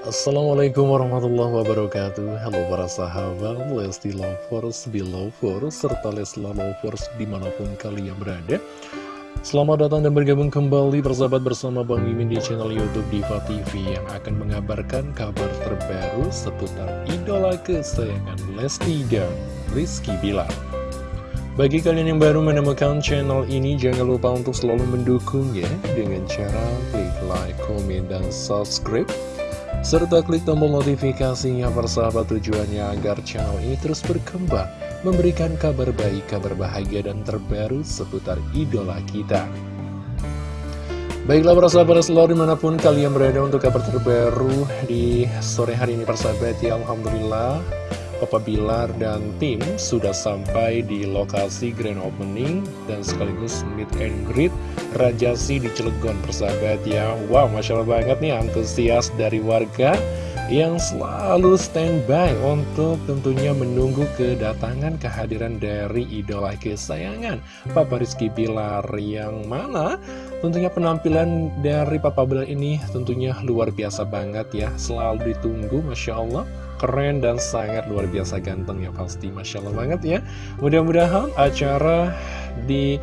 Assalamualaikum warahmatullahi wabarakatuh. Halo para sahabat Lesti Lovers, Belovers, serta Leslar Lovers di mana pun kalian berada. Selamat datang dan bergabung kembali bersahabat bersama Bang Mimin di channel Youtube Diva TV Yang akan mengabarkan kabar terbaru seputar idola kesayangan Lesti dan Rizky Bilar. Bagi kalian yang baru menemukan channel ini, jangan lupa untuk selalu mendukungnya dengan cara klik like, komen, dan subscribe serta klik tombol notifikasinya persahabat tujuannya agar channel ini terus berkembang, memberikan kabar baik, kabar bahagia dan terbaru seputar idola kita. Baiklah persahabat selalu di mana pun kalian berada untuk kabar terbaru di sore hari ini persahabat ya Alhamdulillah Papa Bilar dan tim sudah sampai di lokasi grand opening dan sekaligus meet and greet Rajasi di Cilegon persahabat ya. Wow Masya Allah banget nih antusias dari warga yang selalu standby untuk tentunya menunggu kedatangan kehadiran dari idola kesayangan Papa Rizky Bilar yang mana tentunya penampilan dari Papa Bilar ini tentunya luar biasa banget ya. Selalu ditunggu Masya Allah. Keren dan sangat luar biasa ganteng ya pasti Masya Allah banget ya. Mudah-mudahan acara di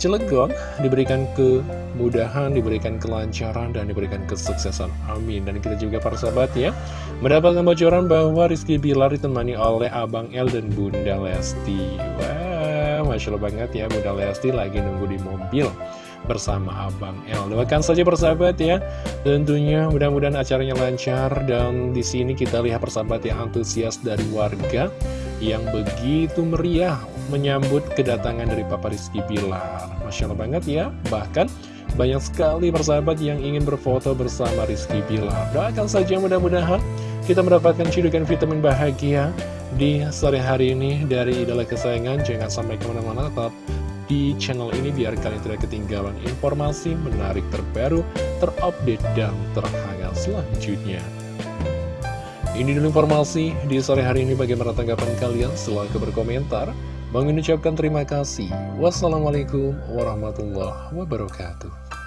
Cilegon diberikan kemudahan, diberikan kelancaran, dan diberikan kesuksesan. Amin. Dan kita juga para sahabat ya, mendapatkan bocoran bahwa Rizky Bilar ditemani oleh Abang El dan Bunda Lesti. Wah, Masya Allah banget ya, Bunda Lesti lagi nunggu di mobil bersama Abang El. Doakan saja persahabat ya. Tentunya mudah-mudahan acaranya lancar dan di sini kita lihat persahabat yang antusias dari warga yang begitu meriah menyambut kedatangan dari Papa Rizky Bilar. Masya Allah banget ya. Bahkan banyak sekali persahabat yang ingin berfoto bersama Rizky Bilar. Doakan saja mudah-mudahan kita mendapatkan cidukan vitamin bahagia di sore hari ini dari idola kesayangan. Jangan sampai ke mana-mana tetap di channel ini biar kalian tidak ketinggalan informasi menarik terbaru, terupdate, dan terhangat selanjutnya. Ini dulu informasi di sore hari ini bagaimana tanggapan kalian silahkan berkomentar. Bang ucapkan terima kasih. Wassalamualaikum warahmatullahi wabarakatuh.